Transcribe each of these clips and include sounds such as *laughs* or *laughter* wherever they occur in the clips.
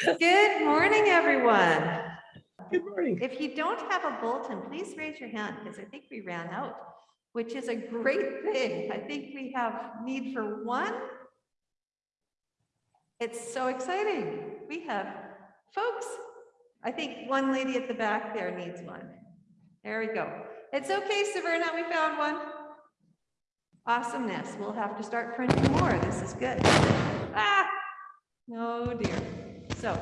Good morning, everyone. Good morning. If you don't have a bulletin, please raise your hand because I think we ran out, which is a great thing. I think we have need for one. It's so exciting. We have folks. I think one lady at the back there needs one. There we go. It's okay, Saverna, we found one. Awesomeness. We'll have to start printing more. This is good. Ah, oh dear. So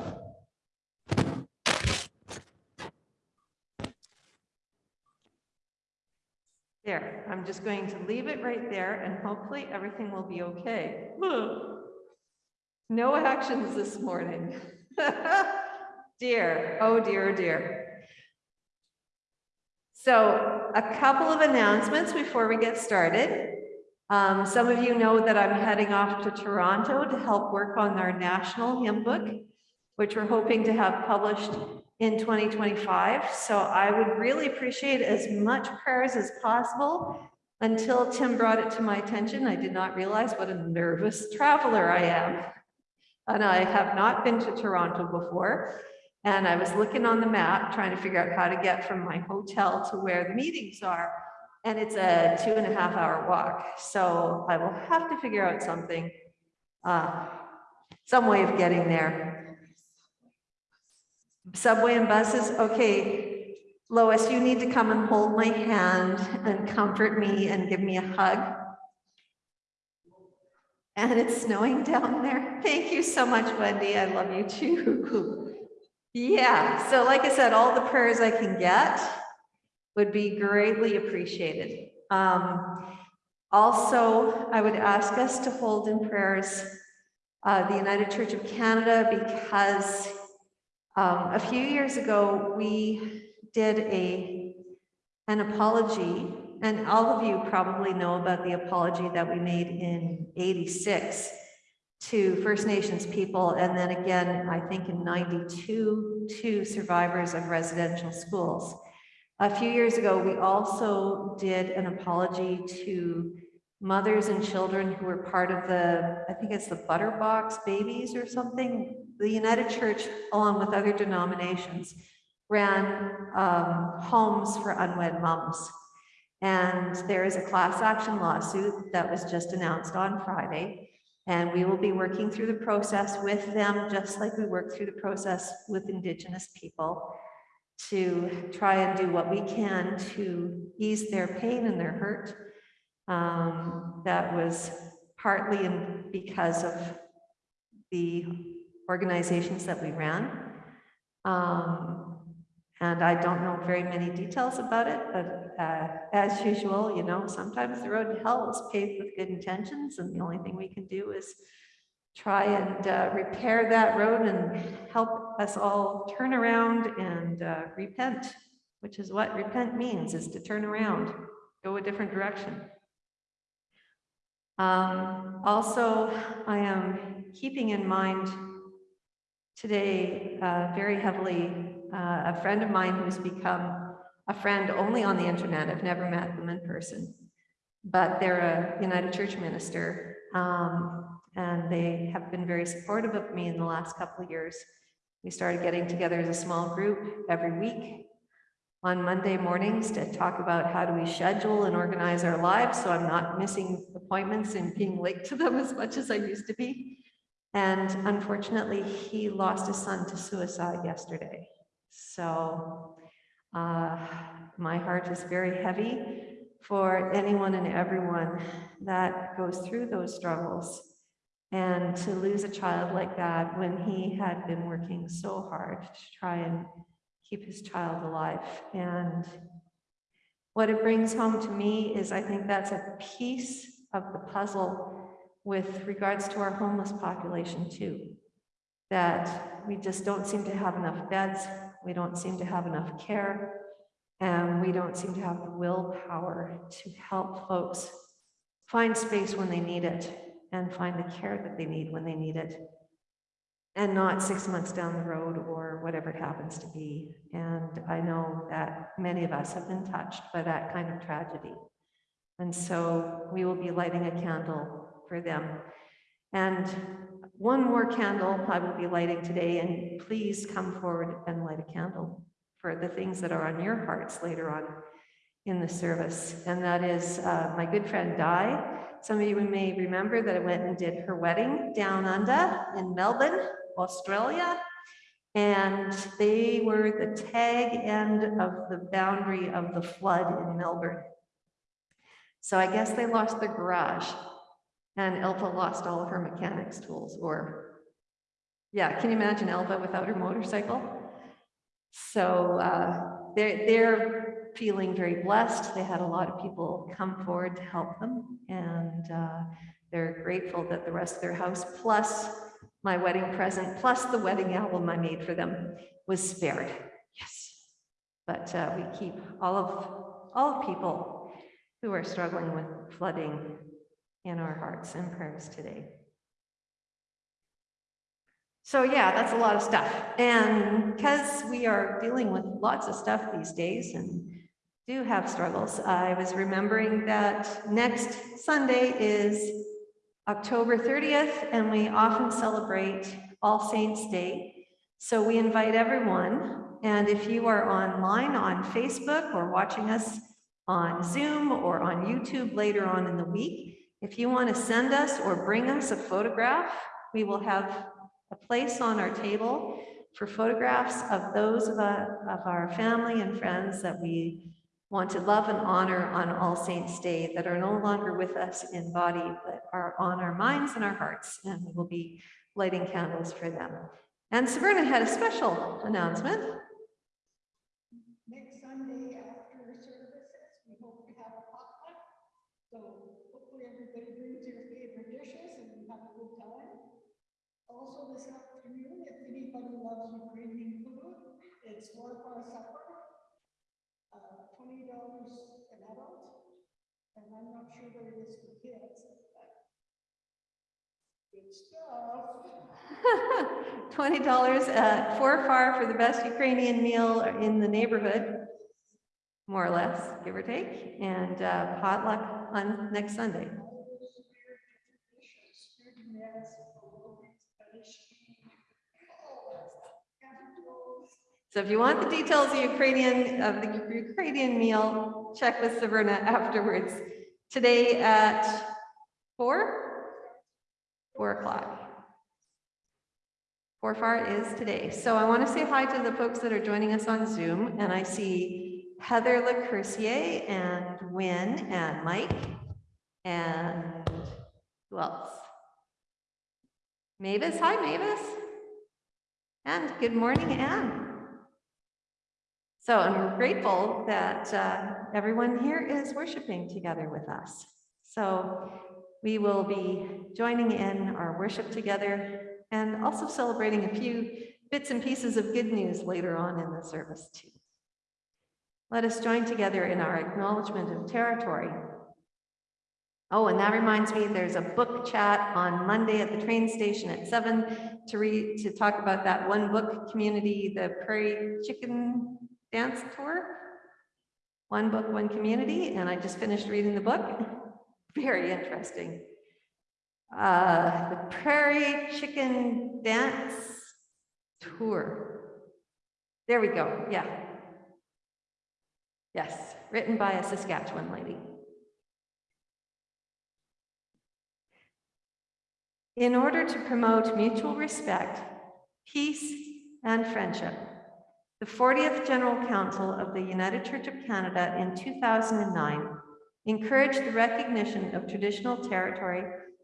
There, I'm just going to leave it right there and hopefully everything will be okay. No actions this morning. *laughs* Dear, oh dear, oh dear. So a couple of announcements before we get started. Um, some of you know that I'm heading off to Toronto to help work on our national hymn book, which we're hoping to have published in 2025. So I would really appreciate as much prayers as possible. Until Tim brought it to my attention, I did not realize what a nervous traveler I am. And I have not been to Toronto before. And I was looking on the map, trying to figure out how to get from my hotel to where the meetings are. And it's a two and a half hour walk. So I will have to figure out something, uh, some way of getting there. Subway and buses, okay. Lois, you need to come and hold my hand and comfort me and give me a hug. And it's snowing down there. Thank you so much, Wendy. I love you too. Yeah, so like I said, all the prayers I can get would be greatly appreciated. Um, also, I would ask us to hold in prayers uh, the United Church of Canada because um, a few years ago, we did a an apology, and all of you probably know about the apology that we made in 86 to First Nations people, and then again, I think in 92 to survivors of residential schools. A few years ago, we also did an apology to mothers and children who were part of the, I think it's the Butterbox babies or something, the United Church, along with other denominations, ran um, homes for unwed moms. And there is a class action lawsuit that was just announced on Friday. And we will be working through the process with them, just like we work through the process with Indigenous people to try and do what we can to ease their pain and their hurt. Um, that was partly in, because of the organizations that we ran. Um, and I don't know very many details about it, but uh, as usual, you know, sometimes the road to hell is paved with good intentions, and the only thing we can do is try and uh, repair that road and help us all turn around and uh, repent, which is what repent means, is to turn around, go a different direction. Um, also, I am keeping in mind today uh, very heavily uh, a friend of mine who's become a friend only on the internet. I've never met them in person, but they're a United Church minister. Um, and they have been very supportive of me in the last couple of years. We started getting together as a small group every week on Monday mornings to talk about how do we schedule and organize our lives so I'm not missing appointments and being late to them *laughs* as much as I used to be. And unfortunately, he lost his son to suicide yesterday. So uh, my heart is very heavy for anyone and everyone that goes through those struggles. And to lose a child like that when he had been working so hard to try and keep his child alive. And what it brings home to me is I think that's a piece of the puzzle with regards to our homeless population too. That we just don't seem to have enough beds, we don't seem to have enough care, and we don't seem to have the willpower to help folks find space when they need it and find the care that they need when they need it and not six months down the road or whatever it happens to be. And I know that many of us have been touched by that kind of tragedy. And so we will be lighting a candle for them. And one more candle I will be lighting today, and please come forward and light a candle for the things that are on your hearts later on in the service. And that is uh, my good friend Di. Some of you may remember that I went and did her wedding down under in Melbourne, Australia. And they were the tag end of the boundary of the flood in Melbourne. So I guess they lost their garage and Elva lost all of her mechanics tools or, yeah, can you imagine Elva without her motorcycle? So uh, they're, they're feeling very blessed. They had a lot of people come forward to help them and uh, they're grateful that the rest of their house plus my wedding present plus the wedding album I made for them was spared. Yes. But uh, we keep all of all people who are struggling with flooding in our hearts and prayers today. So yeah, that's a lot of stuff. And because we are dealing with lots of stuff these days and do have struggles, I was remembering that next Sunday is October 30th, and we often celebrate All Saints Day. So we invite everyone, and if you are online on Facebook or watching us on Zoom or on YouTube later on in the week, if you want to send us or bring us a photograph, we will have a place on our table for photographs of those of, uh, of our family and friends that we want to love and honor on All Saints Day that are no longer with us in body, but are on our minds and our hearts, and we will be lighting candles for them. And Sabrina had a special announcement. Next Sunday after services, we hope to have a potluck. So hopefully everybody brings their favorite dishes and we have a good time. Also this afternoon, if anybody loves Ukrainian food, it's four for supper. Uh, twenty dollars an adult. And I'm not sure what it is for kids, good stuff. *laughs* $20 at Four Far for the best Ukrainian meal in the neighborhood, more or less, give or take, and uh, potluck on next Sunday. So if you want the details of Ukrainian, of the Ukrainian meal, check with Sabrina afterwards. Today at four? Four o'clock. Four far is today. So I want to say hi to the folks that are joining us on Zoom, and I see Heather LeCurcier and Win and Mike and who else? Mavis, hi Mavis. And good morning, Anne. So I'm grateful that uh, everyone here is worshiping together with us. So we will be joining in our worship together and also celebrating a few bits and pieces of good news later on in the service too. Let us join together in our acknowledgement of territory. Oh, and that reminds me, there's a book chat on Monday at the train station at seven to read, to talk about that one book community, the Prairie Chicken Dance Tour. One book, one community, and I just finished reading the book. *laughs* Very interesting. Uh, the Prairie Chicken Dance Tour. There we go, yeah. Yes, written by a Saskatchewan lady. In order to promote mutual respect, peace, and friendship, the 40th General Council of the United Church of Canada in 2009 encouraged the recognition of traditional territory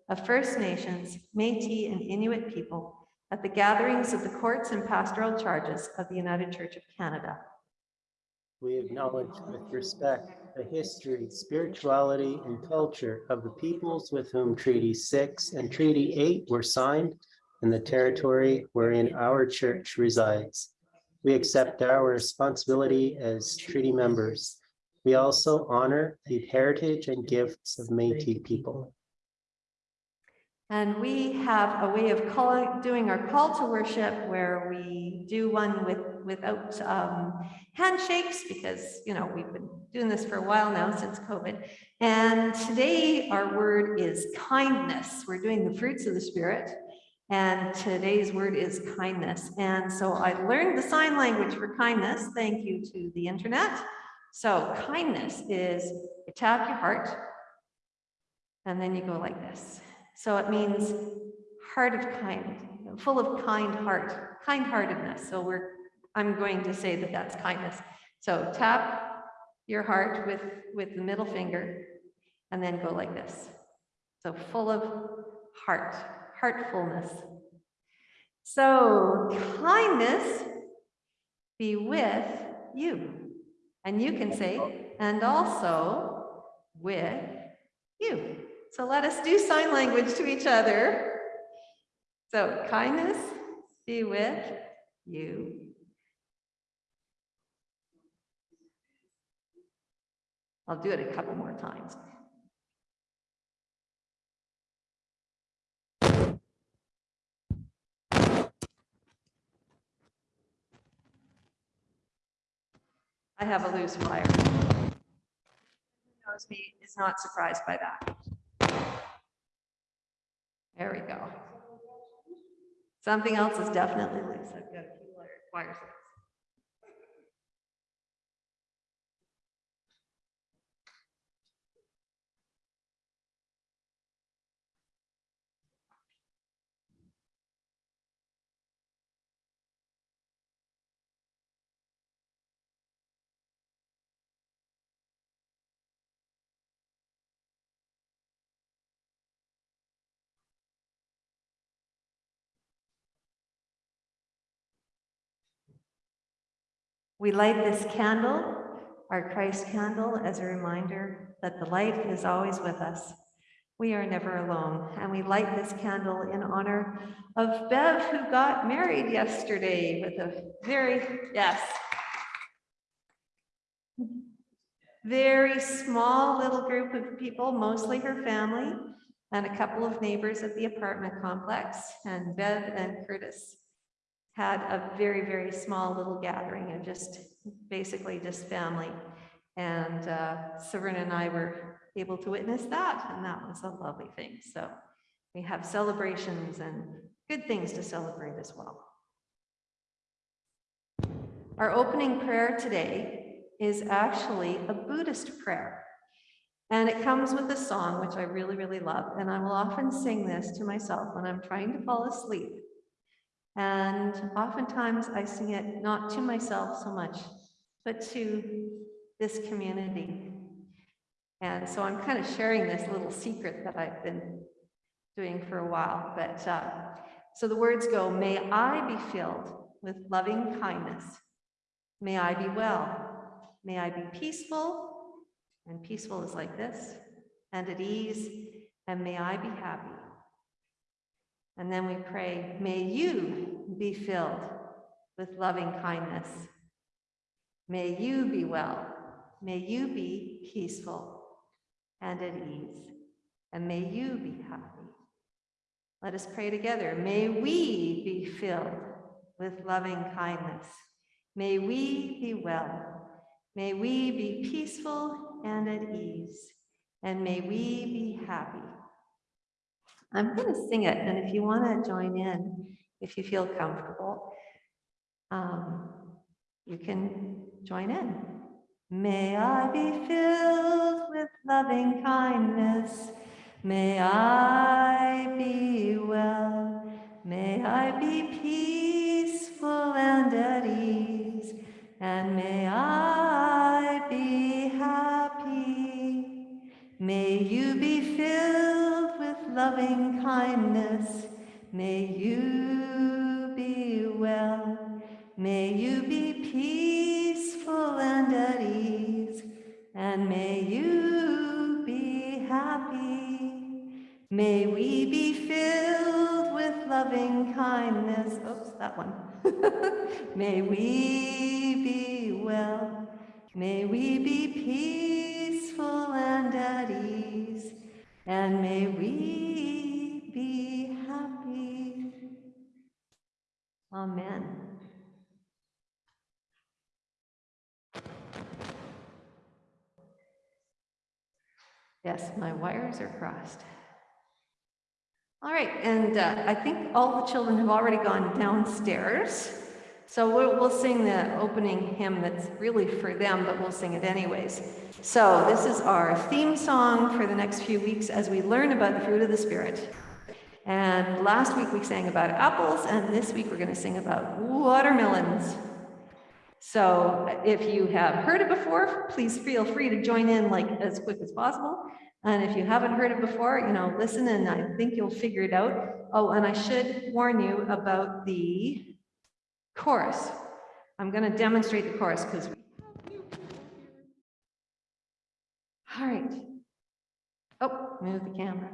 of First Nations, Métis, and Inuit people at the gatherings of the courts and pastoral charges of the United Church of Canada. We acknowledge with respect the history, spirituality, and culture of the peoples with whom Treaty 6 and Treaty 8 were signed and the territory wherein our church resides. We accept our responsibility as treaty members. We also honor the heritage and gifts of Métis people. And we have a way of calling, doing our call to worship where we do one with without um, handshakes because, you know, we've been doing this for a while now since COVID. And today our word is kindness. We're doing the fruits of the spirit. And today's word is kindness. And so I learned the sign language for kindness. Thank you to the internet. So kindness is you tap your heart and then you go like this. So it means heart of kind, full of kind heart, kind heartedness. So we're, I'm going to say that that's kindness. So tap your heart with, with the middle finger and then go like this. So full of heart, heartfulness. So kindness be with you. And you can say, and also with you. So let us do sign language to each other. So kindness be with you. I'll do it a couple more times. I have a loose wire. Who knows me is not surprised by that. There we go. Something else is definitely loose. I've got a few wires. loose. We light this candle, our Christ candle, as a reminder that the light is always with us. We are never alone. And we light this candle in honor of Bev, who got married yesterday with a very, yes. Very small little group of people, mostly her family, and a couple of neighbors at the apartment complex. And Bev and Curtis had a very, very small little gathering of just, basically just family. And uh, Sabrina and I were able to witness that, and that was a lovely thing. So we have celebrations and good things to celebrate as well. Our opening prayer today is actually a Buddhist prayer. And it comes with a song, which I really, really love. And I will often sing this to myself when I'm trying to fall asleep. And oftentimes I sing it not to myself so much, but to this community. And so I'm kind of sharing this little secret that I've been doing for a while. But uh, so the words go, may I be filled with loving kindness. May I be well. May I be peaceful. And peaceful is like this, and at ease. And may I be happy. And then we pray, may you be filled with loving kindness. May you be well. May you be peaceful and at ease. And may you be happy. Let us pray together. May we be filled with loving kindness. May we be well. May we be peaceful and at ease. And may we be happy. I'm going to sing it, and if you want to join in, if you feel comfortable, um, you can join in. May I be filled with loving kindness. May I be well. May I be peaceful and at ease. And may I be happy. May you be filled loving kindness. May you be well. May you be peaceful and at ease. And may you be happy. May we be filled with loving kindness. Oops, that one. *laughs* May we be well. May we be peaceful and at ease. And may we be happy. Amen. Yes, my wires are crossed. All right, and uh, I think all the children have already gone downstairs. So we'll, we'll sing the opening hymn that's really for them, but we'll sing it anyways. So this is our theme song for the next few weeks as we learn about the fruit of the Spirit. And last week we sang about apples, and this week we're going to sing about watermelons. So if you have heard it before, please feel free to join in like as quick as possible. And if you haven't heard it before, you know, listen and I think you'll figure it out. Oh, and I should warn you about the chorus. I'm going to demonstrate the chorus because. All right. Oh, move the camera.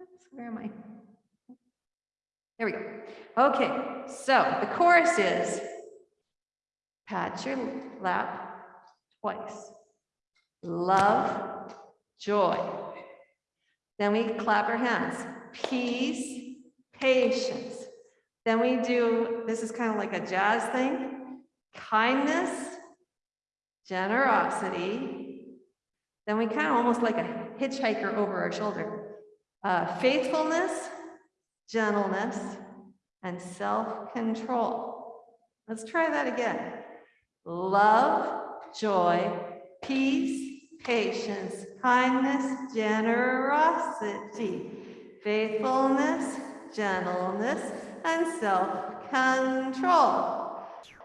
Oops, Where am I? There we go. Okay, so the chorus is pat your lap twice. Love, joy. Then we clap our hands. Peace, patience. Then we do, this is kind of like a jazz thing. Kindness, generosity. Then we kind of almost like a hitchhiker over our shoulder. Uh, faithfulness, gentleness, and self-control. Let's try that again. Love, joy, peace, patience, kindness, generosity, faithfulness, gentleness, and self-control.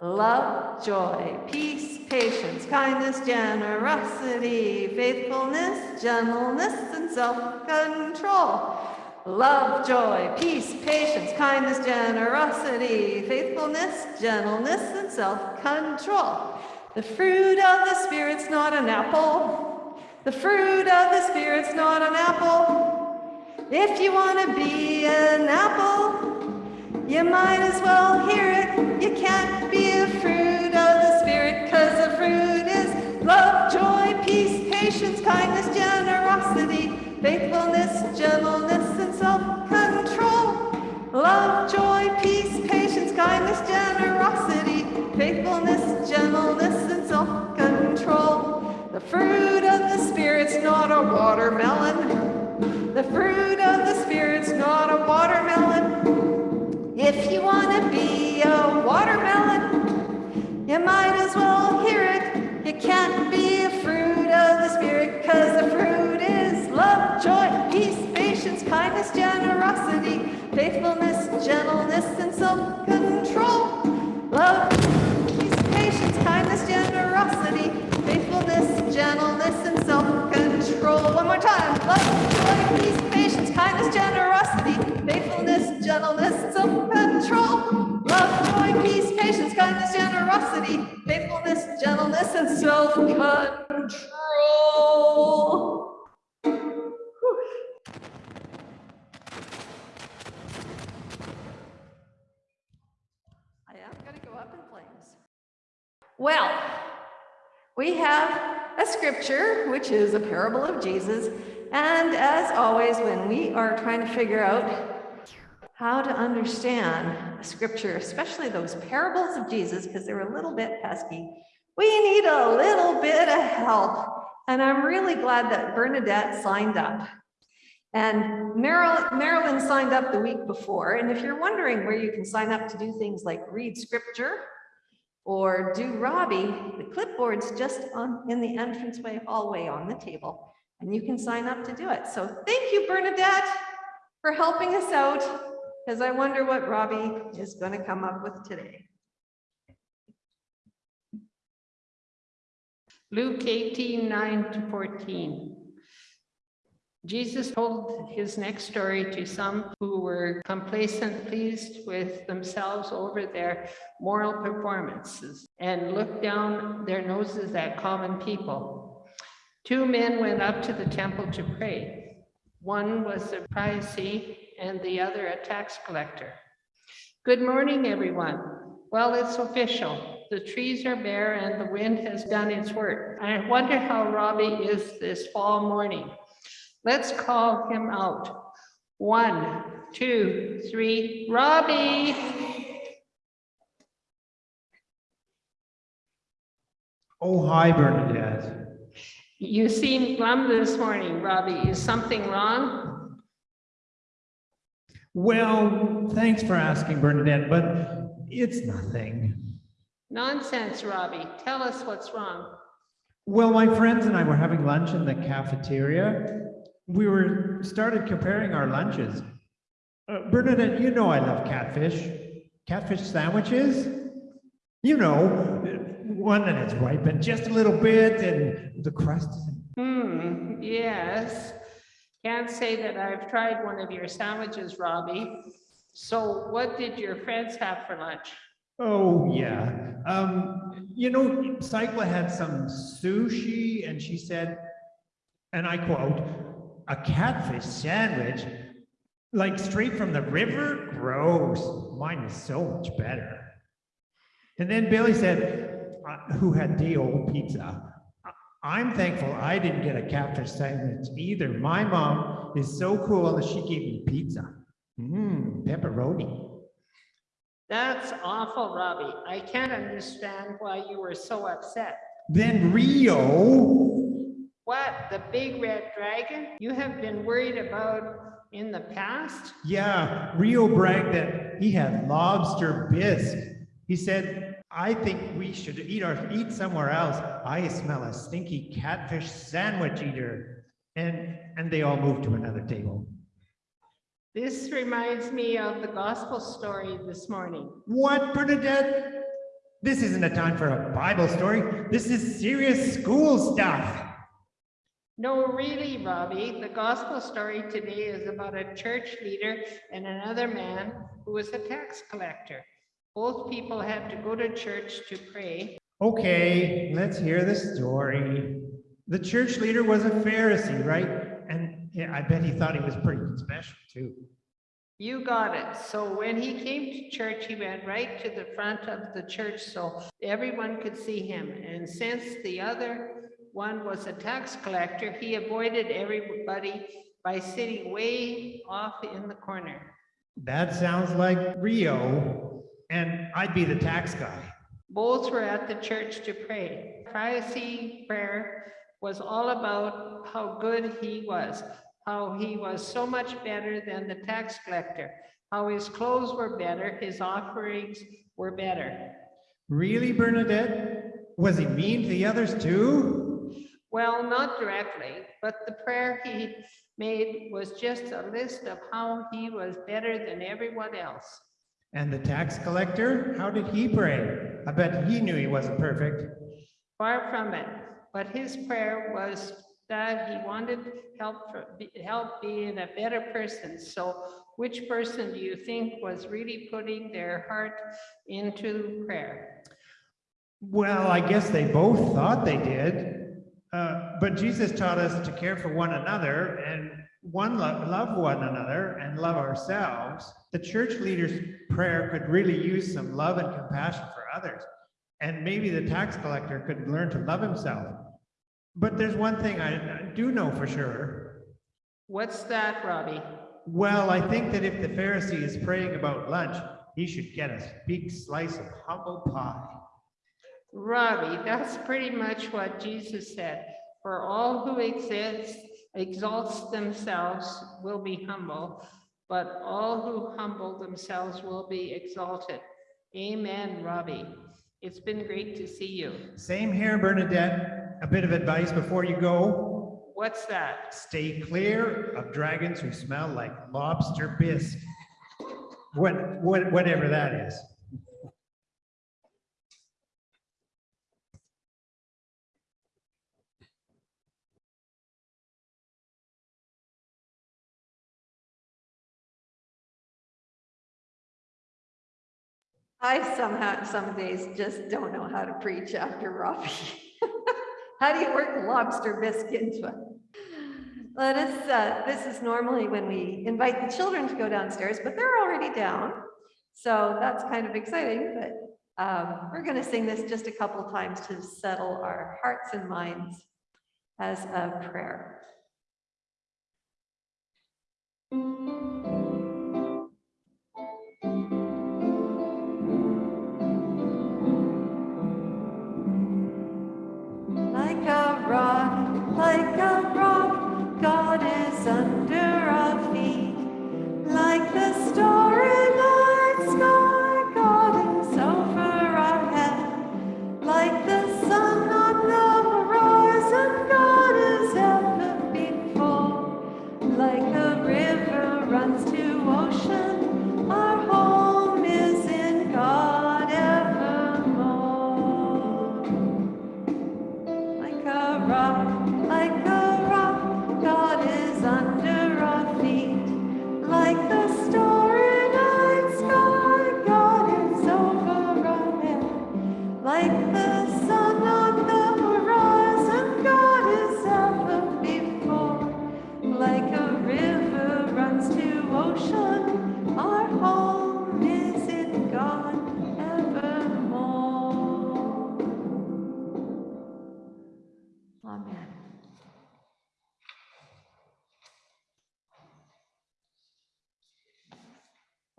Love, joy, peace, patience, kindness, generosity, faithfulness, gentleness, and self-control. Love, joy, peace, patience, kindness, generosity, faithfulness, gentleness, and self-control. The fruit of the Spirit's not an apple. The fruit of the Spirit's not an apple. If you want to be an apple, you might as well hear it. You can't be a fruit of the Spirit because the fruit is love, joy, peace, patience, kindness, generosity, faithfulness, gentleness, and self-control. Love, joy, peace, patience, kindness, generosity, faithfulness, gentleness, and self-control. The fruit of the Spirit's not a watermelon. The fruit of the Spirit's not a watermelon. If you want to be a watermelon, you might as well hear it. You can't be a fruit of the Spirit because the fruit is love, joy, peace, patience, kindness, generosity, faithfulness, gentleness, and self-control. Love, peace, patience, kindness, generosity, faithfulness, gentleness, and self-control. One more time. Love, joy, peace, patience, kindness, generosity, faithfulness, gentleness, self-control. Love, joy, peace, patience, kindness, generosity, faithfulness, gentleness, and self-control. I am going to go up in flames. Well, we have a scripture, which is a parable of Jesus. And as always, when we are trying to figure out how to understand scripture, especially those parables of Jesus, because they're a little bit pesky, we need a little bit of help. And I'm really glad that Bernadette signed up. And Marilyn, Marilyn signed up the week before. And if you're wondering where you can sign up to do things like read scripture or do Robbie, the clipboard's just on in the entranceway hallway on the table. And you can sign up to do it. So thank you, Bernadette, for helping us out, because I wonder what Robbie is going to come up with today. Luke 18, 9 to 14. Jesus told his next story to some who were complacent, pleased with themselves over their moral performances, and looked down their noses at common people. Two men went up to the temple to pray. One was a Pharisee and the other a tax collector. Good morning, everyone. Well, it's official. The trees are bare and the wind has done its work. I wonder how Robbie is this fall morning. Let's call him out. One, two, three, Robbie. Oh, hi, Bernadette. You seem glum this morning, Robbie. Is something wrong? Well, thanks for asking, Bernadette, but it's nothing. Nonsense, Robbie. Tell us what's wrong. Well, my friends and I were having lunch in the cafeteria. We were started comparing our lunches. Uh, Bernadette, you know I love catfish. Catfish sandwiches? You know, one that has ripened just a little bit and the crust is Hmm, yes. Can't say that I've tried one of your sandwiches, Robbie. So what did your friends have for lunch? Oh, yeah. Um, you know, Cycla had some sushi and she said, and I quote, a catfish sandwich, like straight from the river? Gross. Mine is so much better. And then Billy said, who had the old pizza. "I- I'm thankful I didn't get a catfish sandwich either. My mom is so cool that she gave me pizza. Mmm, pepperoni. That's awful, Robbie. I can't understand why you were so upset. Then Rio. What, the big red dragon you have been worried about in the past? Yeah, Rio bragged that he had lobster bisque. He said, I think we should eat our eat somewhere else. I smell a stinky catfish sandwich eater. And and they all move to another table. This reminds me of the gospel story this morning. What, Bernadette? This isn't a time for a Bible story. This is serious school stuff. No, really, Robbie, the gospel story today is about a church leader and another man who was a tax collector. Both people had to go to church to pray. Okay, let's hear the story. The church leader was a Pharisee, right? And yeah, I bet he thought he was pretty special too. You got it. So when he came to church, he went right to the front of the church so everyone could see him. And since the other one was a tax collector, he avoided everybody by sitting way off in the corner. That sounds like Rio, and I'd be the tax guy. Both were at the church to pray. Pharisee prayer was all about how good he was, how he was so much better than the tax collector, how his clothes were better, his offerings were better. Really, Bernadette? Was he mean to the others too? Well, not directly, but the prayer he made was just a list of how he was better than everyone else. And the tax collector? How did he pray? I bet he knew he wasn't perfect. Far from it, but his prayer was that he wanted help for, help being a better person. So which person do you think was really putting their heart into prayer? Well, I guess they both thought they did. Uh, but Jesus taught us to care for one another and one love, love one another and love ourselves. The church leader's prayer could really use some love and compassion for others. And maybe the tax collector could learn to love himself. But there's one thing I, I do know for sure. What's that, Robbie? Well, I think that if the Pharisee is praying about lunch, he should get a big slice of humble pie. Robbie, that's pretty much what Jesus said. For all who exist, exalts themselves will be humble, but all who humble themselves will be exalted. Amen, Robbie. It's been great to see you. Same here, Bernadette. A bit of advice before you go. What's that? Stay clear of dragons who smell like lobster bisque. What, what, whatever that is. I somehow, some days just don't know how to preach after Robbie. *laughs* How do you work lobster bisque into it? Let us, uh, this is normally when we invite the children to go downstairs, but they're already down. So that's kind of exciting, but um, we're gonna sing this just a couple times to settle our hearts and minds as a prayer.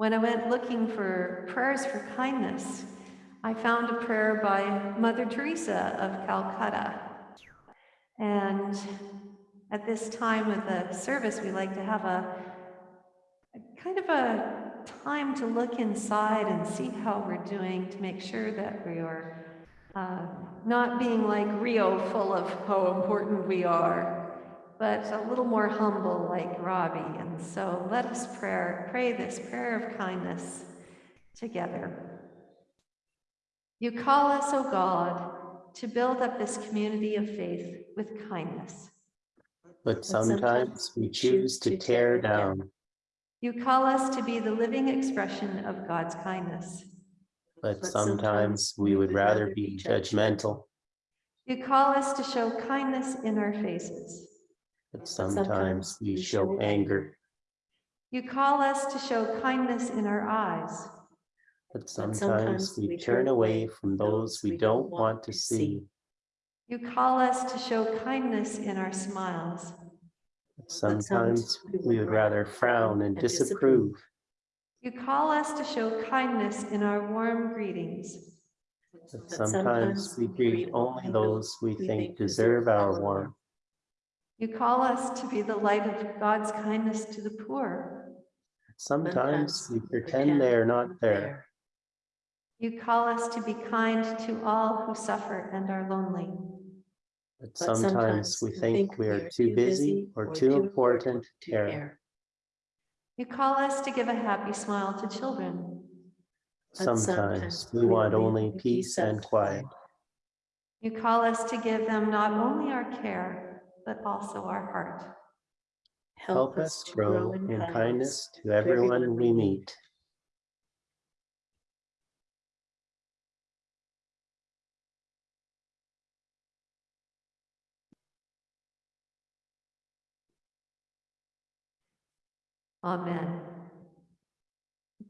When I went looking for prayers for kindness, I found a prayer by Mother Teresa of Calcutta. And at this time of the service, we like to have a, a kind of a time to look inside and see how we're doing to make sure that we are uh, not being like Rio, full of how important we are, but a little more humble like Robbie. And so let us pray, pray this prayer of kindness together. You call us, O God, to build up this community of faith with kindness. But sometimes we choose to tear down, You call us to be the living expression of God's kindness. but sometimes we would rather be judgmental, You call us to show kindness in our faces. But sometimes we show anger, You call us to show kindness in our eyes. but sometimes we turn away from those we don't want to see. You call us to show kindness in our smiles. but Sometimes we would rather frown and disapprove, You call us to show kindness in our warm greetings. but sometimes we greet only those we think deserve our warmth. You call us to be the light of God's kindness to the poor. Sometimes we pretend they are not there, You call us to be kind to all who suffer and are lonely. but sometimes we think we are too busy or too important to care. You call us to give a happy smile to children. Sometimes we want only peace and quiet, You call us to give them not only our care, but also our heart. help us grow in kindness to everyone we meet. Amen.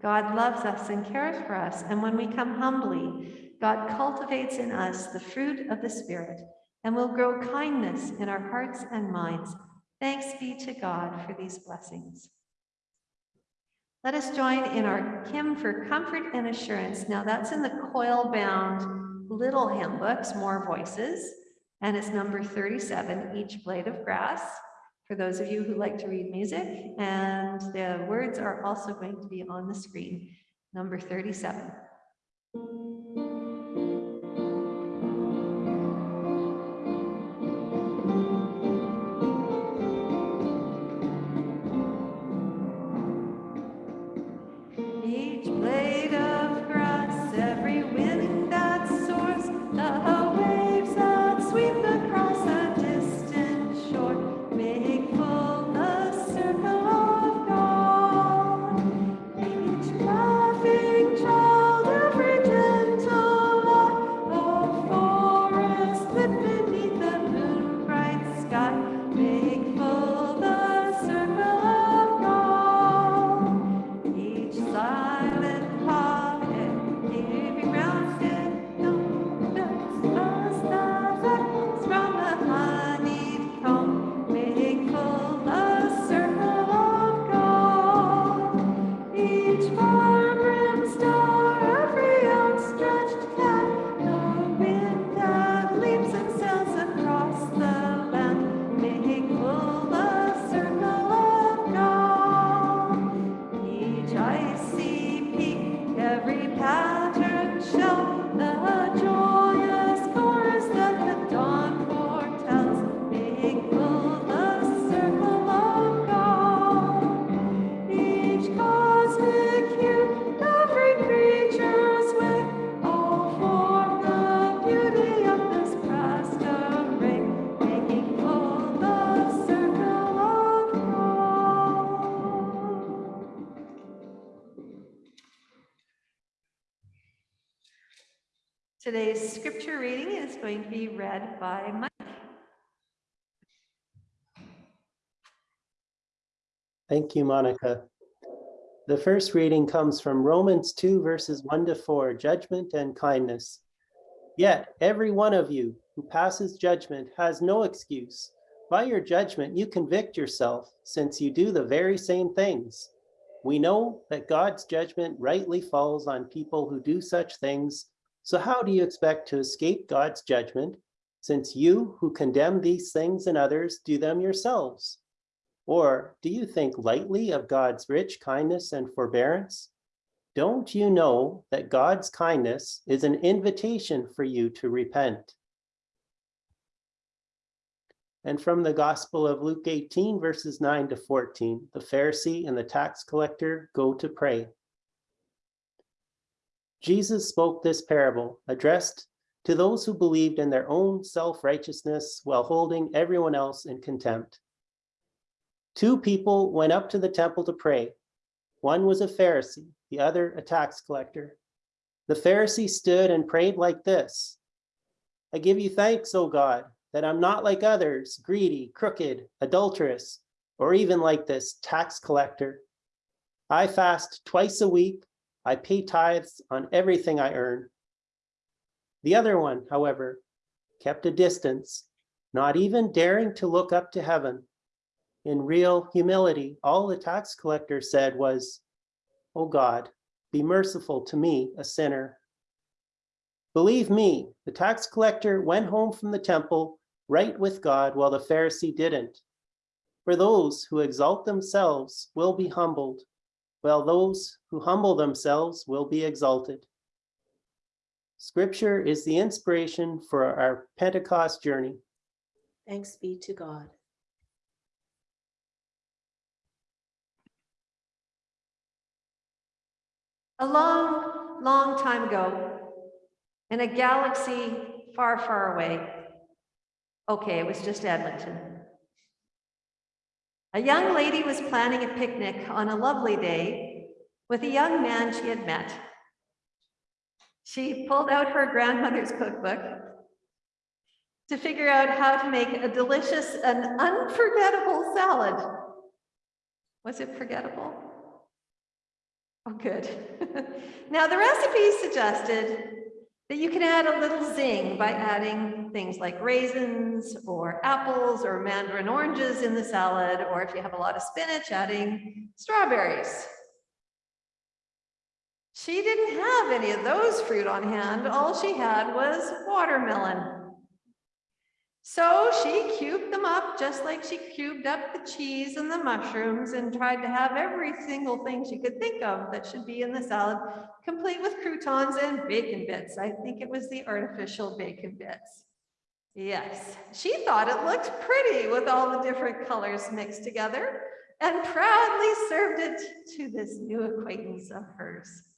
God loves us and cares for us, and when we come humbly, God cultivates in us the fruit of the Spirit and will grow kindness in our hearts and minds. Thanks be to God for these blessings. Let us join in our hymn for comfort and assurance. Now that's in the coil bound little hymn books, More Voices, and it's number 37, Each Blade of Grass for those of you who like to read music, and the words are also going to be on the screen, number 37. Read by Mike. Thank you, Monica. The first reading comes from Romans 2 verses 1 to 4, judgment and kindness. Yet every one of you who passes judgment has no excuse. By your judgment, you convict yourself, since you do the very same things. We know that God's judgment rightly falls on people who do such things. So how do you expect to escape God's judgment since you who condemn these things and others do them yourselves? Or do you think lightly of God's rich kindness and forbearance? Don't you know that God's kindness is an invitation for you to repent? And from the Gospel of Luke 18, verses 9 to 14, the Pharisee and the tax collector go to pray. Jesus spoke this parable addressed to those who believed in their own self-righteousness while holding everyone else in contempt. Two people went up to the temple to pray. One was a Pharisee, the other a tax collector. The Pharisee stood and prayed like this. I give you thanks, O God, that I'm not like others, greedy, crooked, adulterous, or even like this tax collector. I fast twice a week. I pay tithes on everything I earn. The other one, however, kept a distance, not even daring to look up to heaven. In real humility, all the tax collector said was, "O God, be merciful to me, a sinner." Believe me, the tax collector went home from the temple right with God while the Pharisee didn't. For those who exalt themselves will be humbled, while those who humble themselves will be exalted. Scripture is the inspiration for our Pentecost journey. Thanks be to God. A long, long time ago, in a galaxy far, far away, okay, it was just Edmonton. A young lady was planning a picnic on a lovely day with a young man she had met. She pulled out her grandmother's cookbook to figure out how to make a delicious and unforgettable salad. Was it forgettable? Oh, good. *laughs* now, the recipe suggested that you can add a little zing by adding things like raisins or apples or mandarin oranges in the salad, or if you have a lot of spinach, adding strawberries. She didn't have any of those fruit on hand. All she had was watermelon. So she cubed them up just like she cubed up the cheese and the mushrooms and tried to have every single thing she could think of that should be in the salad, complete with croutons and bacon bits. I think it was the artificial bacon bits. Yes, she thought it looked pretty with all the different colors mixed together and proudly served it to this new acquaintance of hers.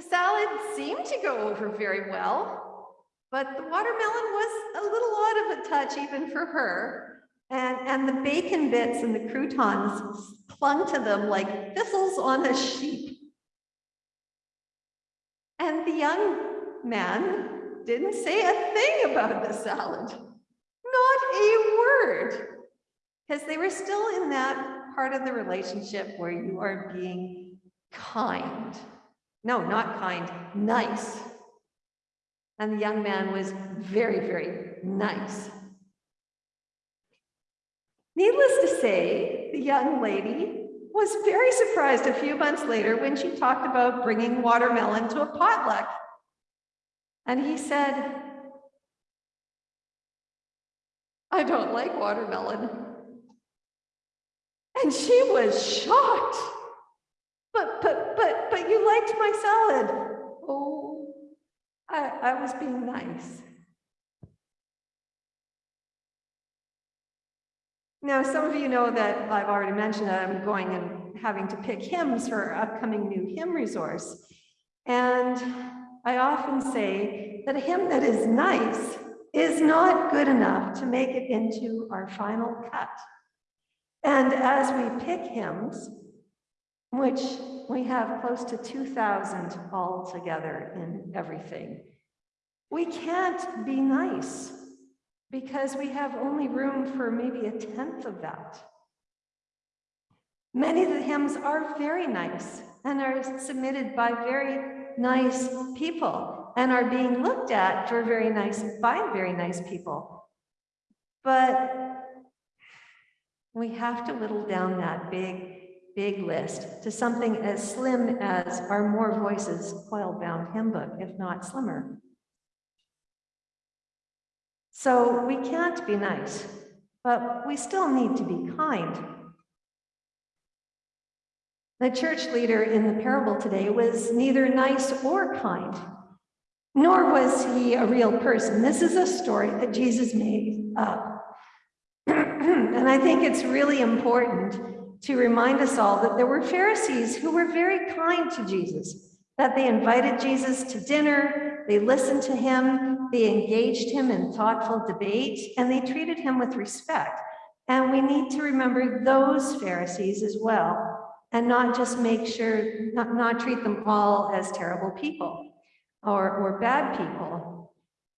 The salad seemed to go over very well, but the watermelon was a little out of a touch even for her. And, and the bacon bits and the croutons clung to them like thistles on a sheep. And the young man didn't say a thing about the salad. Not a word. Because they were still in that part of the relationship where you are being kind. No, not kind, nice. And the young man was very, very nice. Needless to say, the young lady was very surprised a few months later when she talked about bringing watermelon to a potluck. And he said, I don't like watermelon. And she was shocked. But, but, you liked my salad. Oh, I, I was being nice. Now, some of you know that I've already mentioned that I'm going and having to pick hymns for our upcoming new hymn resource. And I often say that a hymn that is nice is not good enough to make it into our final cut. And as we pick hymns, which we have close to 2,000 altogether in everything. We can't be nice because we have only room for maybe a tenth of that. Many of the hymns are very nice and are submitted by very nice people and are being looked at for very nice by very nice people. But We have to whittle down that big, big list to something as slim as our More Voices coil-bound hymn book, if not slimmer. So we can't be nice, but we still need to be kind. The church leader in the parable today was neither nice or kind, nor was he a real person. This is a story that Jesus made up. *clears throat* and I think it's really important to remind us all that there were Pharisees who were very kind to Jesus, that they invited Jesus to dinner, they listened to him, they engaged him in thoughtful debate, and they treated him with respect. And we need to remember those Pharisees as well, and not just make sure, not, not treat them all as terrible people or, or bad people.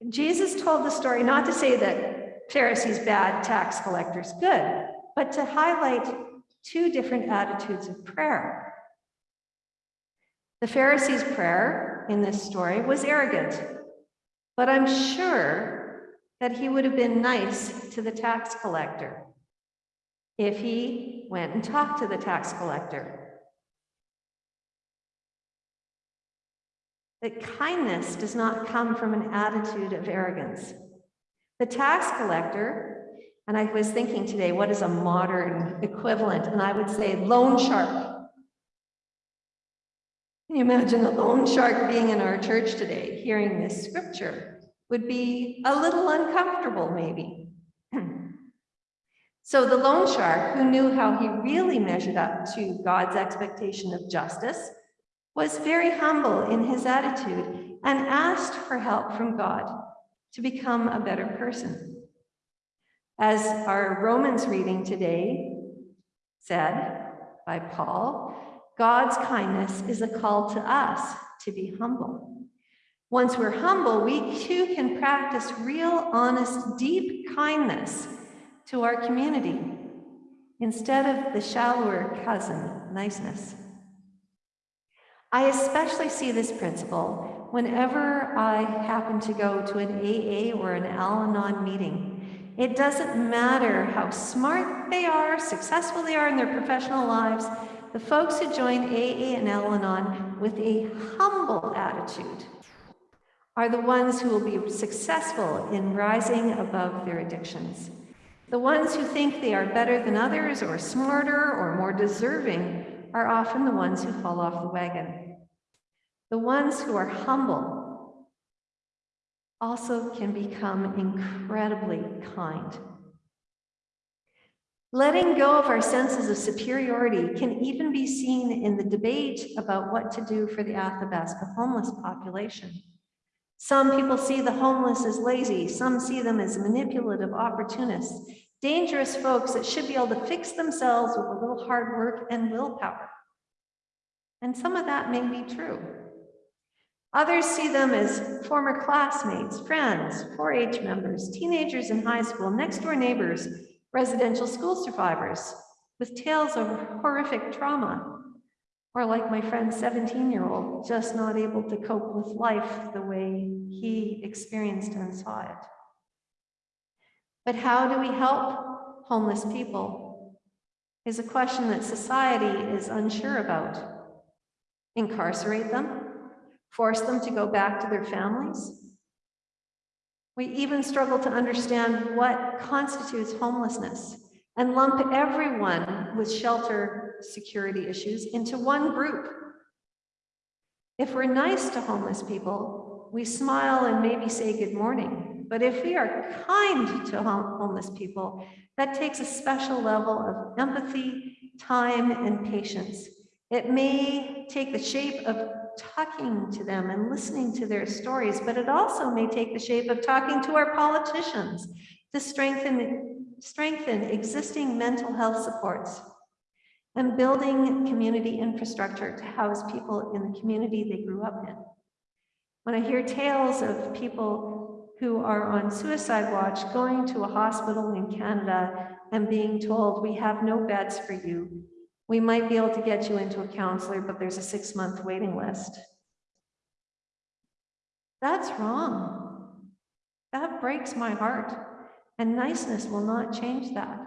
Jesus told the story not to say that Pharisees bad, tax collectors good, but to highlight two different attitudes of prayer. The Pharisees' prayer in this story was arrogant, but I'm sure that he would have been nice to the tax collector if he went and talked to the tax collector. That kindness does not come from an attitude of arrogance. The tax collector, and I was thinking today, what is a modern equivalent? And I would say loan shark. Can you imagine a loan shark being in our church today, hearing this scripture? Would be a little uncomfortable, maybe. *clears throat* so the loan shark, who knew how he really measured up to God's expectation of justice, was very humble in his attitude and asked for help from God to become a better person. As our Romans reading today said by Paul, God's kindness is a call to us to be humble. Once we're humble, we too can practice real, honest, deep kindness to our community instead of the shallower cousin niceness. I especially see this principle whenever I happen to go to an AA or an Al Anon meeting. It doesn't matter how smart they are, successful they are in their professional lives, the folks who join AA and Al Anon with a humble attitude are the ones who will be successful in rising above their addictions. The ones who think they are better than others or smarter or more deserving are often the ones who fall off the wagon. The ones who are humble also can become incredibly kind. Letting go of our senses of superiority can even be seen in the debate about what to do for the Athabasca homeless population. Some people see the homeless as lazy, some see them as manipulative opportunists, dangerous folks that should be able to fix themselves with a little hard work and willpower. And some of that may be true. Others see them as former classmates, friends, 4-H members, teenagers in high school, next door neighbors, residential school survivors with tales of horrific trauma, or like my friend's 17-year-old, just not able to cope with life the way he experienced and saw it. But how do we help homeless people is a question that society is unsure about. Incarcerate them? Force them to go back to their families? We even struggle to understand what constitutes homelessness and lump everyone with shelter security issues into one group. If we're nice to homeless people, we smile and maybe say good morning. But if we are kind to homeless people, that takes a special level of empathy, time, and patience. It may take the shape of talking to them and listening to their stories, but it also may take the shape of talking to our politicians to strengthen, strengthen existing mental health supports and building community infrastructure to house people in the community they grew up in. When I hear tales of people who are on suicide watch going to a hospital in Canada and being told, we have no beds for you, we might be able to get you into a counselor, but there's a six month waiting list. That's wrong. That breaks my heart. And niceness will not change that.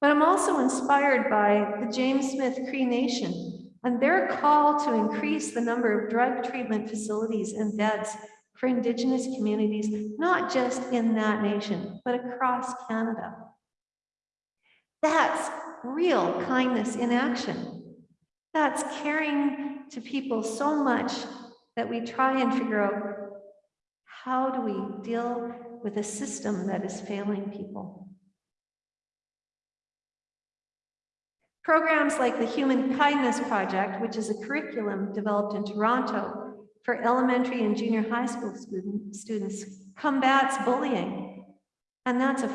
But I'm also inspired by the James Smith Cree Nation and their call to increase the number of drug treatment facilities and beds for Indigenous communities, not just in that nation, but across Canada. That's real kindness in action. That's caring to people so much that we try and figure out how do we deal with a system that is failing people. Programs like the Human Kindness Project, which is a curriculum developed in Toronto for elementary and junior high school student, students, combats bullying. And that's a,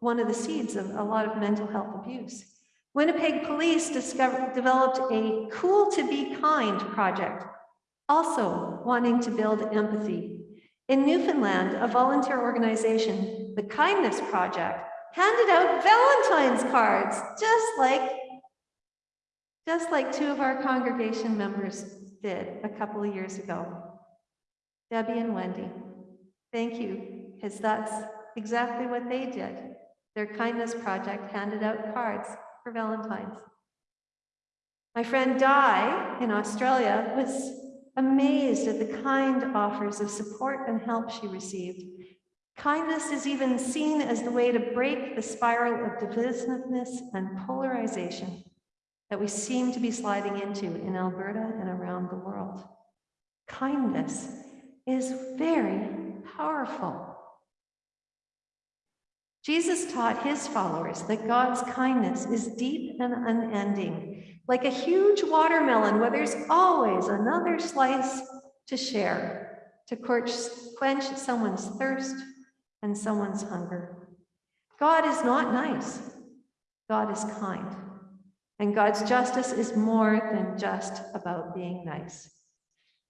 one of the seeds of a lot of mental health abuse. Winnipeg Police discovered, developed a Cool to Be Kind project, also wanting to build empathy. In Newfoundland, a volunteer organization, the Kindness Project, handed out Valentine's cards, just like just like two of our congregation members did a couple of years ago. Debbie and Wendy, thank you, because that's exactly what they did. Their kindness project handed out cards for Valentine's. My friend Di in Australia was amazed at the kind offers of support and help she received. Kindness is even seen as the way to break the spiral of divisiveness and polarization that we seem to be sliding into in Alberta and around the world. Kindness is very powerful. Jesus taught his followers that God's kindness is deep and unending, like a huge watermelon where there's always another slice to share, to quench someone's thirst and someone's hunger. God is not nice, God is kind. And God's justice is more than just about being nice.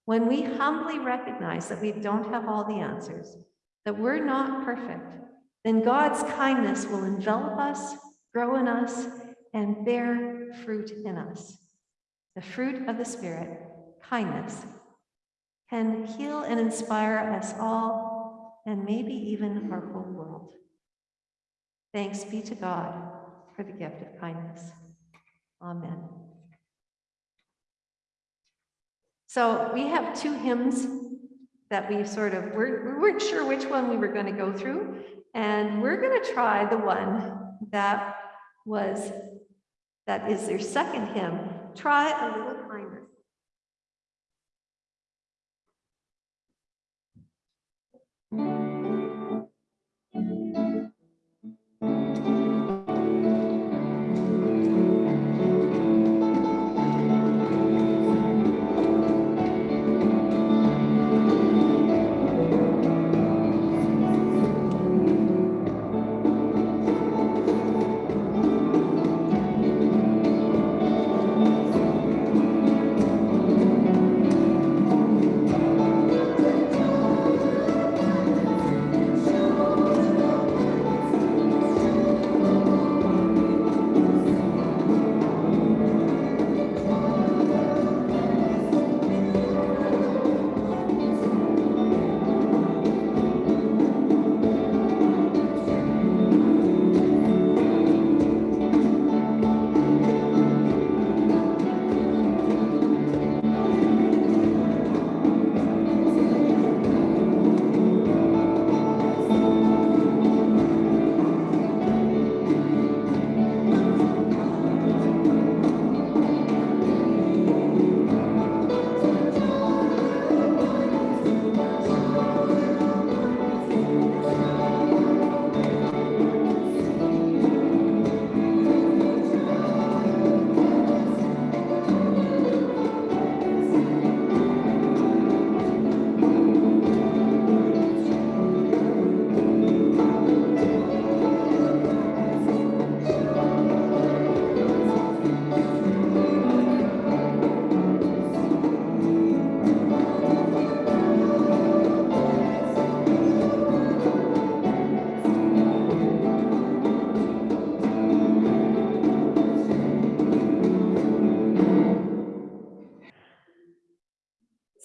When we humbly recognize that we don't have all the answers, that we're not perfect, then God's kindness will envelop us, grow in us, and bear fruit in us. The fruit of the Spirit, kindness, can heal and inspire us all, and maybe even our whole world. Thanks be to God for the gift of kindness. Amen. So we have two hymns that we sort of, we're, we weren't sure which one we were going to go through. And we're going to try the one that was, that is their second hymn, Try a Little Kindness.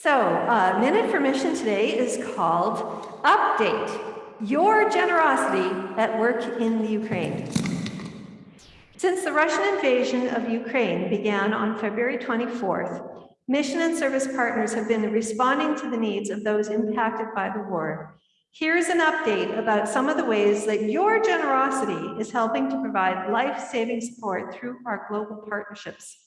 So, uh, minute for mission today is called Update Your Generosity at Work in the Ukraine. Since the Russian invasion of Ukraine began on February 24th, mission and service partners have been responding to the needs of those impacted by the war. Here's an update about some of the ways that your generosity is helping to provide life-saving support through our global partnerships.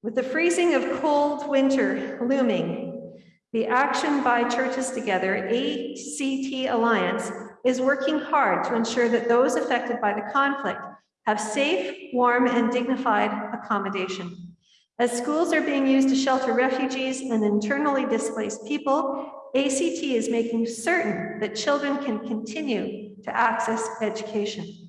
With the freezing of cold winter looming, the Action by Churches Together, ACT Alliance, is working hard to ensure that those affected by the conflict have safe, warm, and dignified accommodation. As schools are being used to shelter refugees and internally displaced people, ACT is making certain that children can continue to access education.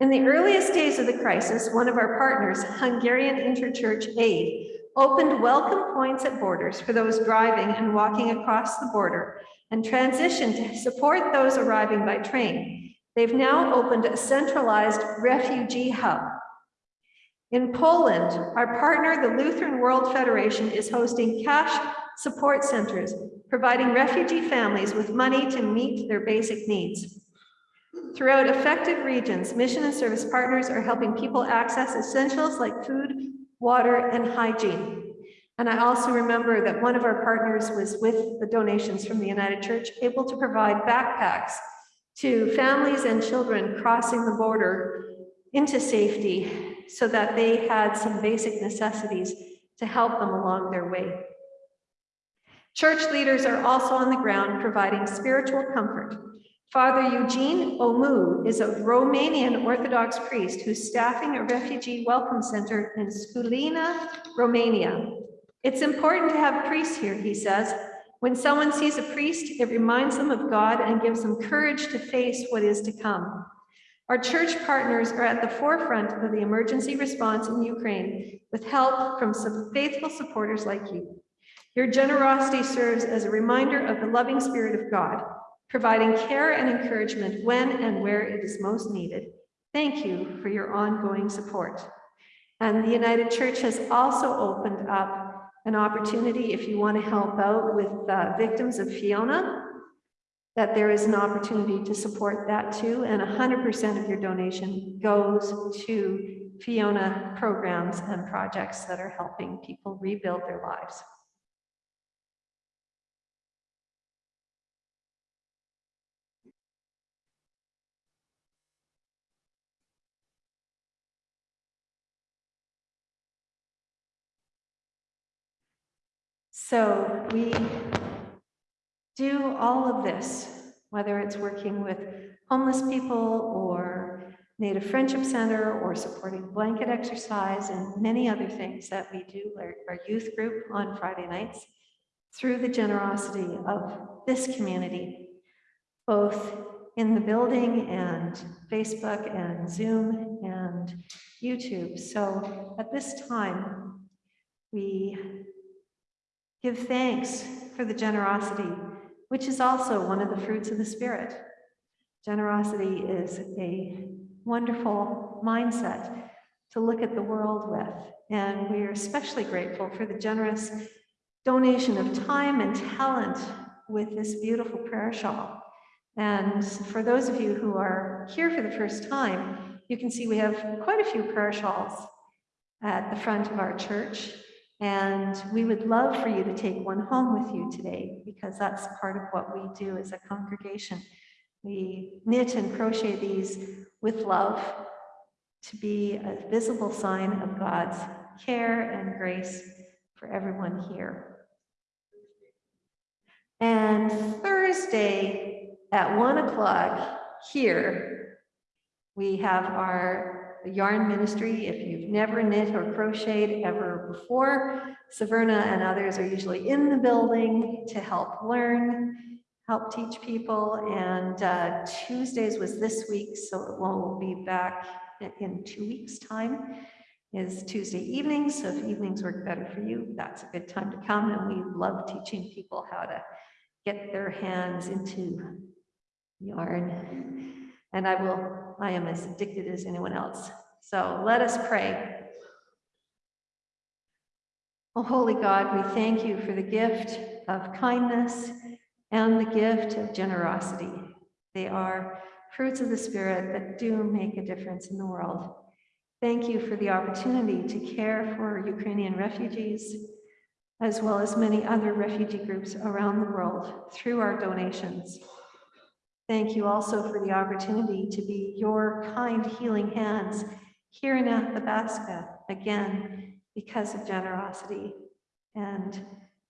In the earliest days of the crisis, one of our partners, Hungarian Interchurch Aid, opened welcome points at borders for those driving and walking across the border and transitioned to support those arriving by train. They've now opened a centralized refugee hub. In Poland, our partner, the Lutheran World Federation, is hosting cash support centers, providing refugee families with money to meet their basic needs. Throughout affected regions, mission and service partners are helping people access essentials like food, water, and hygiene. And I also remember that one of our partners was with the donations from the United Church, able to provide backpacks to families and children crossing the border into safety so that they had some basic necessities to help them along their way. Church leaders are also on the ground providing spiritual comfort. Father Eugene Omu is a Romanian Orthodox priest who's staffing a refugee welcome center in Sculina, Romania. It's important to have priests here, he says. When someone sees a priest, it reminds them of God and gives them courage to face what is to come. Our church partners are at the forefront of the emergency response in Ukraine with help from some faithful supporters like you. Your generosity serves as a reminder of the loving spirit of God, providing care and encouragement when and where it is most needed. Thank you for your ongoing support. And the United Church has also opened up an opportunity if you want to help out with uh, victims of Fiona, that there is an opportunity to support that too. And 100% of your donation goes to Fiona programs and projects that are helping people rebuild their lives. So we do all of this, whether it's working with homeless people or Native Friendship Center or supporting blanket exercise and many other things that we do, our, our youth group on Friday nights, through the generosity of this community, both in the building and Facebook and Zoom and YouTube. So at this time, we give thanks for the generosity which is also one of the fruits of the Spirit. Generosity is a wonderful mindset to look at the world with. And we are especially grateful for the generous donation of time and talent with this beautiful prayer shawl. And for those of you who are here for the first time, you can see we have quite a few prayer shawls at the front of our church. And we would love for you to take one home with you today because that's part of what we do as a congregation. We knit and crochet these with love to be a visible sign of God's care and grace for everyone here. And Thursday at one o'clock here, we have our yarn ministry. If you've never knit or crocheted ever before, Saverna and others are usually in the building to help learn, help teach people. And uh, Tuesdays was this week, so it won't be back in two weeks' time is Tuesday evenings. So if evenings work better for you, that's a good time to come. And we love teaching people how to get their hands into yarn. And I will, I am as addicted as anyone else. So let us pray. Oh, holy God, we thank you for the gift of kindness and the gift of generosity. They are fruits of the Spirit that do make a difference in the world. Thank you for the opportunity to care for Ukrainian refugees, as well as many other refugee groups around the world through our donations. Thank you also for the opportunity to be your kind healing hands here in Athabasca, again, because of generosity and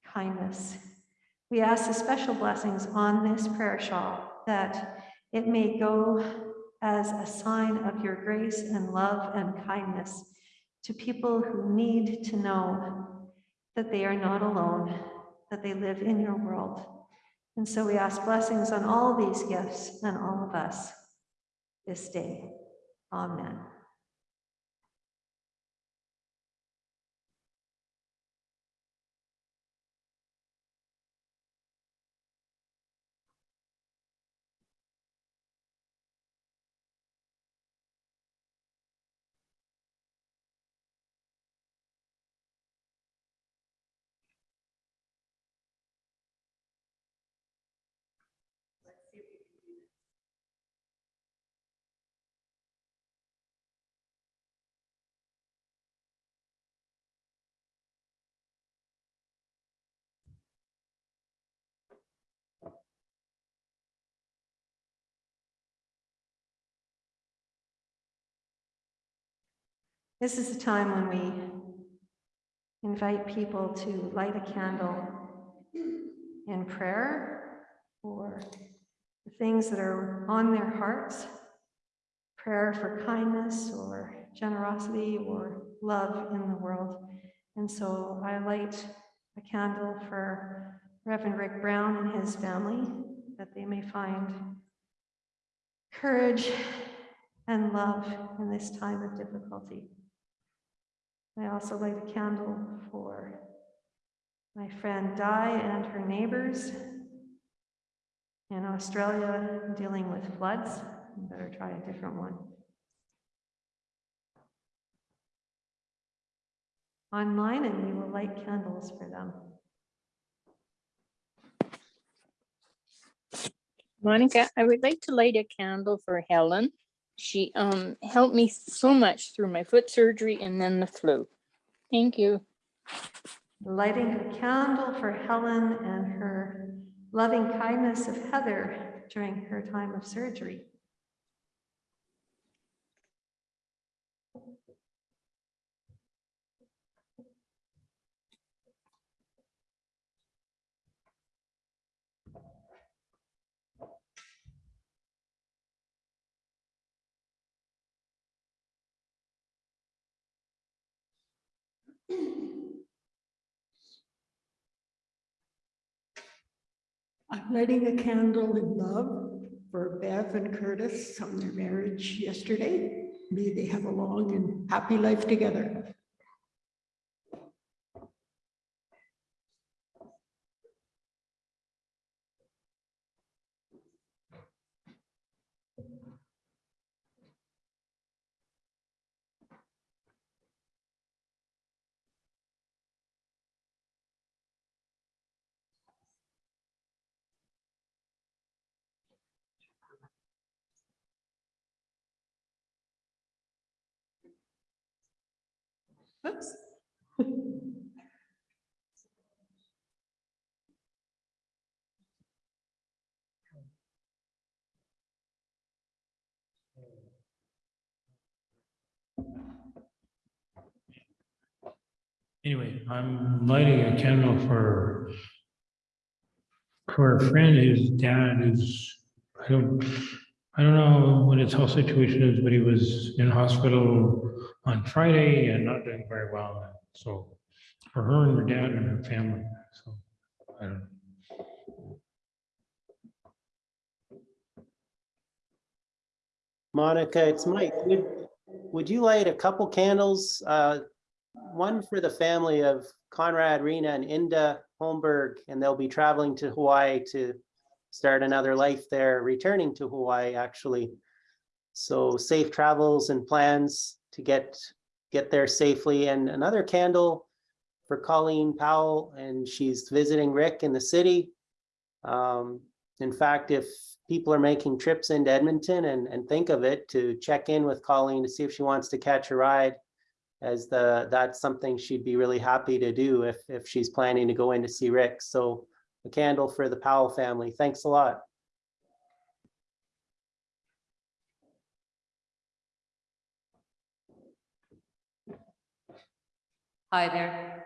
kindness. We ask the special blessings on this prayer shawl that it may go as a sign of your grace and love and kindness to people who need to know that they are not alone, that they live in your world. And so we ask blessings on all these gifts and all of us this day. Amen. This is the time when we invite people to light a candle in prayer for the things that are on their hearts, prayer for kindness or generosity or love in the world. And so I light a candle for Reverend Rick Brown and his family, that they may find courage and love in this time of difficulty. I also light a candle for my friend Di and her neighbors in Australia dealing with floods. I Better try a different one. Online, and we will light candles for them. Monica, I would like to light a candle for Helen. She um helped me so much through my foot surgery and then the flu. Thank you. Lighting a candle for Helen and her loving kindness of Heather during her time of surgery. I'm lighting a candle in love for Bev and Curtis on their marriage yesterday. May they have a long and happy life together. Oops. Anyway, I'm lighting a candle for for a friend whose dad is, I don't, I don't know what his health situation is, but he was in hospital on Friday and not doing very well. So for her and her dad and her family, so I don't. Monica, it's Mike. Would, would you light a couple candles? Uh, one for the family of Conrad, Rena, and Inda Holmberg, and they'll be traveling to Hawaii to start another life there, returning to Hawaii, actually. So safe travels and plans to get, get there safely. And another candle for Colleen Powell, and she's visiting Rick in the city. Um, In fact, if people are making trips into Edmonton and, and think of it, to check in with Colleen to see if she wants to catch a ride as the, that's something she'd be really happy to do if, if she's planning to go in to see Rick. So a candle for the Powell family. Thanks a lot. Hi there.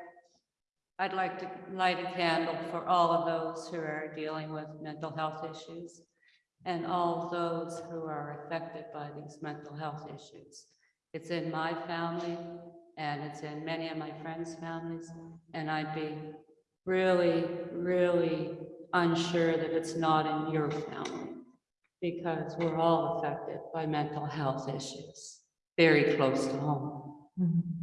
I'd like to light a candle for all of those who are dealing with mental health issues and all those who are affected by these mental health issues. It's in my family and it's in many of my friends' families, and I'd be really, really unsure that it's not in your family because we're all affected by mental health issues, very close to home. Mm-hmm.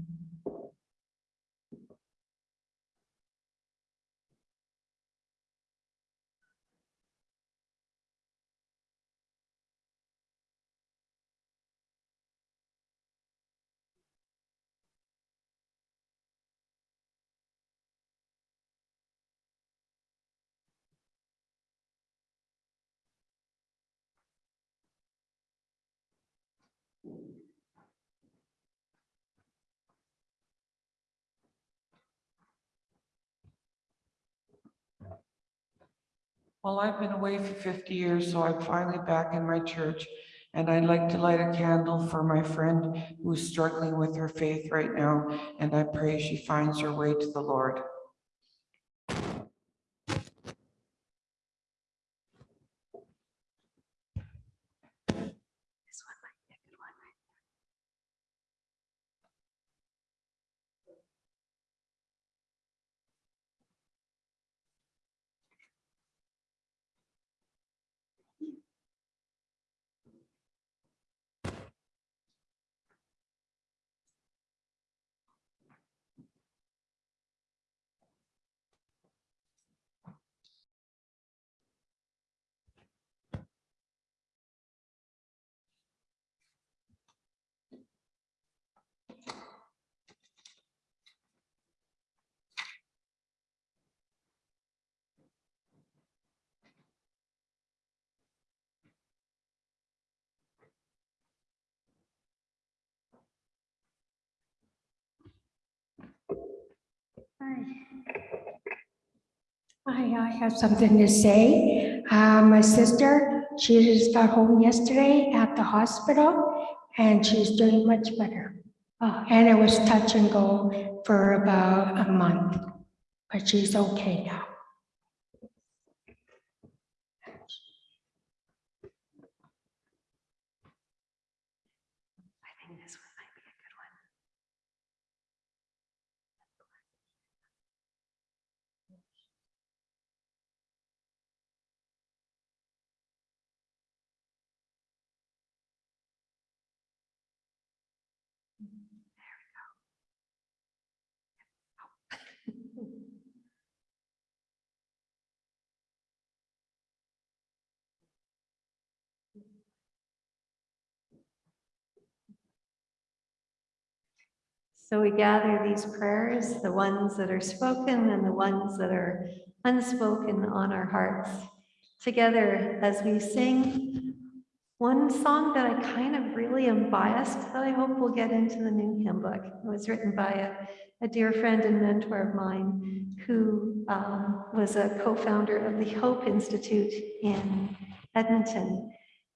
Well, I've been away for fifty years, so I'm finally back in my church. And I'd like to light a candle for my friend who's struggling with her faith right now. And I pray she finds her way to the Lord. Hi, I have something to say. Uh, my sister, she just got home yesterday at the hospital and she's doing much better. Uh, and it was touch and go for about a month, but she's okay now. So we gather these prayers, the ones that are spoken and the ones that are unspoken on our hearts together as we sing one song that I kind of really am biased that I hope we'll get into the new hymn book. It was written by a, a dear friend and mentor of mine who um, was a co-founder of the Hope Institute in Edmonton.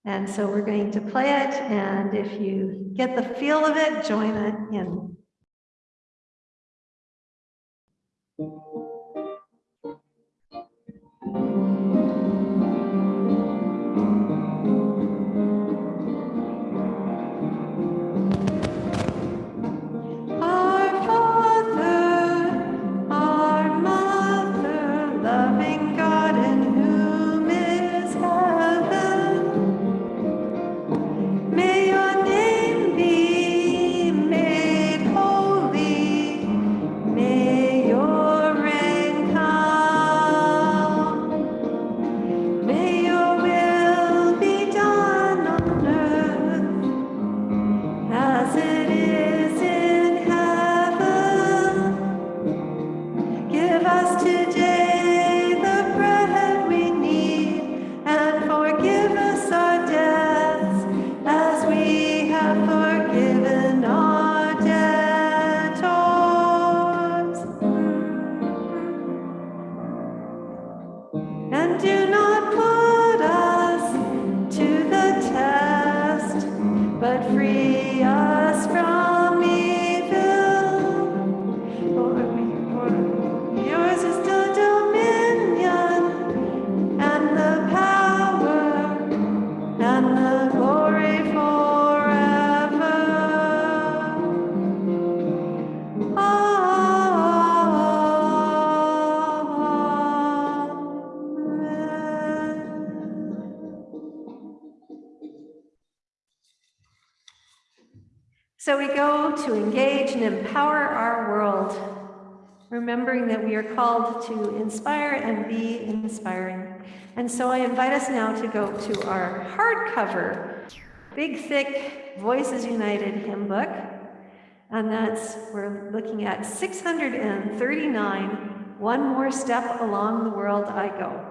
And so we're going to play it, and if you get the feel of it, join it in. We are called to inspire and be inspiring. And so I invite us now to go to our hardcover, big, thick Voices United hymn book. And that's, we're looking at 639, One More Step Along the World I Go.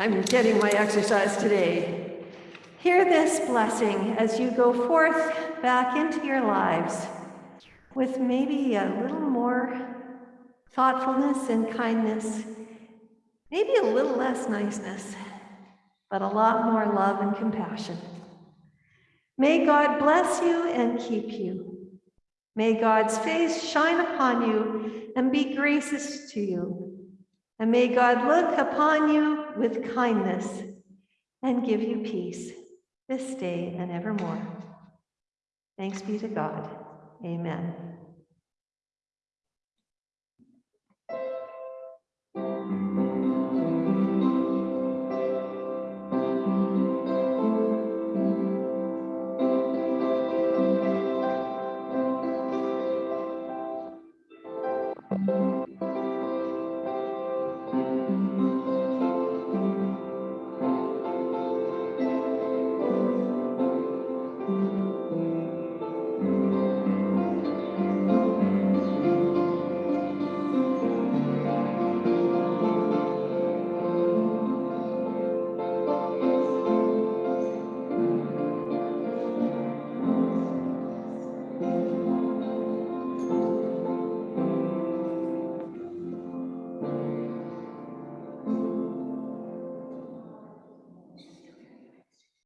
I'm getting my exercise today. Hear this blessing as you go forth back into your lives with maybe a little more thoughtfulness and kindness, maybe a little less niceness, but a lot more love and compassion. May God bless you and keep you. May God's face shine upon you and be gracious to you. And may God look upon you with kindness and give you peace this day and evermore. Thanks be to God. Amen.